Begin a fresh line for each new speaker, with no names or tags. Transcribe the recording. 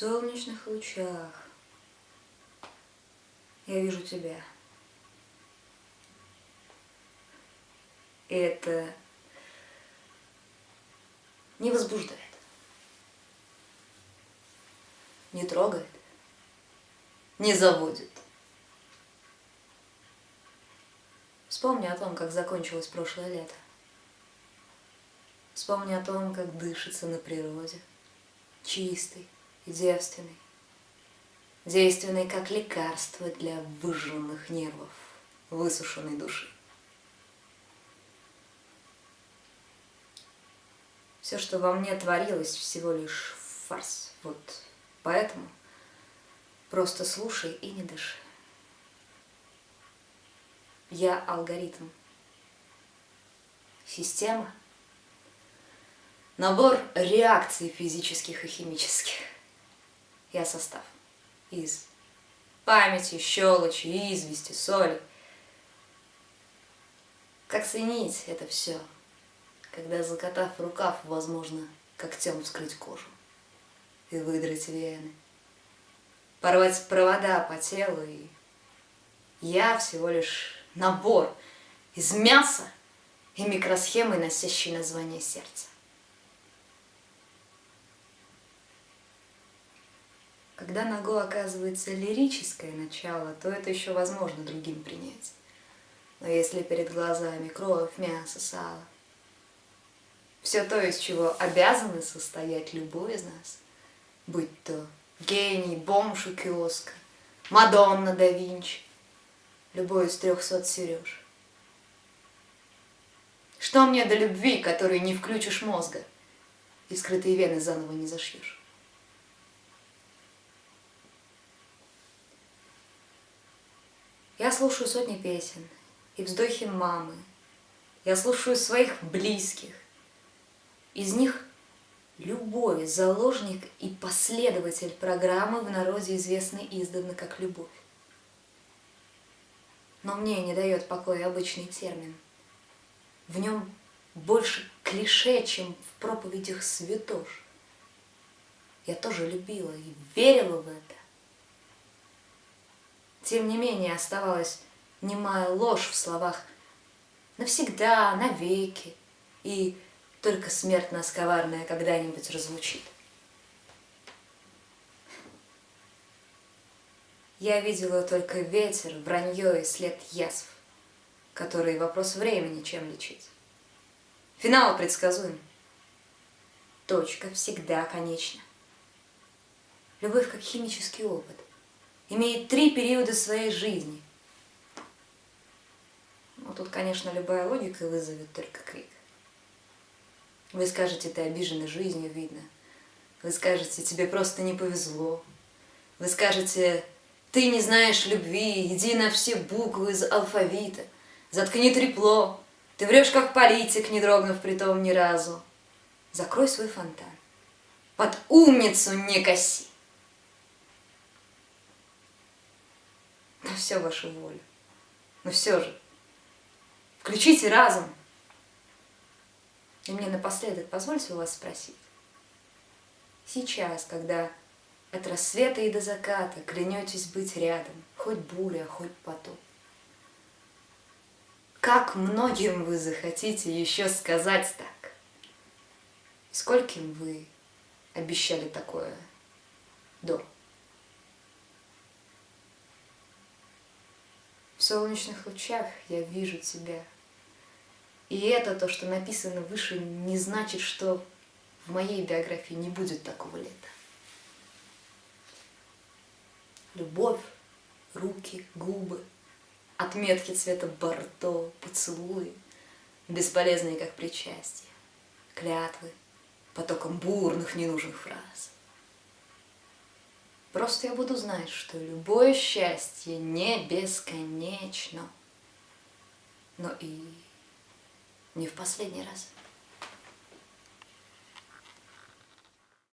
солнечных лучах я вижу тебя. Это не возбуждает, не трогает, не заводит. Вспомни о том, как закончилось прошлое лето. Вспомни о том, как дышится на природе, чистый девственный, действенный как лекарство для выжженных нервов, высушенной души. Все, что во мне творилось, всего лишь фарс. Вот поэтому просто слушай и не дыши. Я алгоритм. Система. Набор реакций физических и химических. Я состав. Из памяти, щелочи, извести, соли. Как ценить это все, когда, закатав рукав, возможно, когтем вскрыть кожу и выдрать вены, порвать провода по телу и я всего лишь набор из мяса и микросхемы, носящей название сердца. Когда на Го оказывается лирическое начало, то это еще возможно другим принять. Но если перед глазами кровь, мясо, сало, все то, из чего обязаны состоять любой из нас, будь то гений, бомж у киоска, Мадонна да Винчи, любой из трехсот Сереж. Что мне до любви, которой не включишь мозга и скрытые вены заново не зашьешь? Я слушаю сотни песен и вздохи мамы. Я слушаю своих близких. Из них любой заложник и последователь программы в народе известной издавна как любовь. Но мне не дает покоя обычный термин. В нем больше клише, чем в проповедях святош. Я тоже любила и верила в это. Тем не менее оставалась немая ложь в словах навсегда, навеки, и только смерть нас коварная когда-нибудь разлучит. Я видела только ветер, вранье и след язв, которые вопрос времени чем лечить. Финал предсказуем. Точка всегда конечна. Любовь как химический опыт имеет три периода своей жизни. Ну, тут, конечно, любая логика вызовет только крик. Вы скажете, ты обижена жизнью, видно. Вы скажете, тебе просто не повезло. Вы скажете, ты не знаешь любви, иди на все буквы из алфавита. Заткни трепло, ты врешь как политик, не дрогнув при том ни разу. Закрой свой фонтан, под умницу не коси. Все вашу волю. Но все же, включите разум. И мне напоследок позвольте у вас спросить. Сейчас, когда от рассвета и до заката клянетесь быть рядом, хоть буря, хоть потоп. Как многим вы захотите еще сказать так? Скольким вы обещали такое до? Солнечных лучах я вижу тебя. И это то, что написано выше, не значит, что в моей биографии не будет такого лета любовь, руки, губы, отметки цвета бордо, поцелуи, бесполезные как причастие, клятвы, потоком бурных ненужных фраз. Просто я буду знать, что любое счастье не бесконечно, но и не в последний раз.